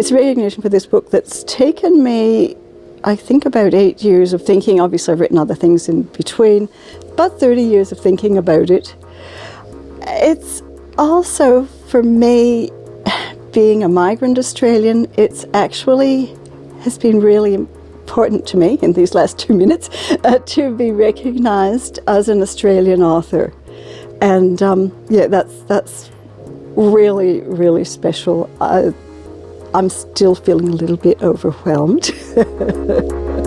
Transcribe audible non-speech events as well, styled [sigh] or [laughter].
it's recognition for this book that's taken me, I think, about eight years of thinking. Obviously, I've written other things in between, but 30 years of thinking about it. It's also, for me, being a migrant Australian, it's actually has been really important to me in these last two minutes uh, to be recognised as an Australian author. And um, yeah, that's, that's really, really special. I'm still feeling a little bit overwhelmed. [laughs]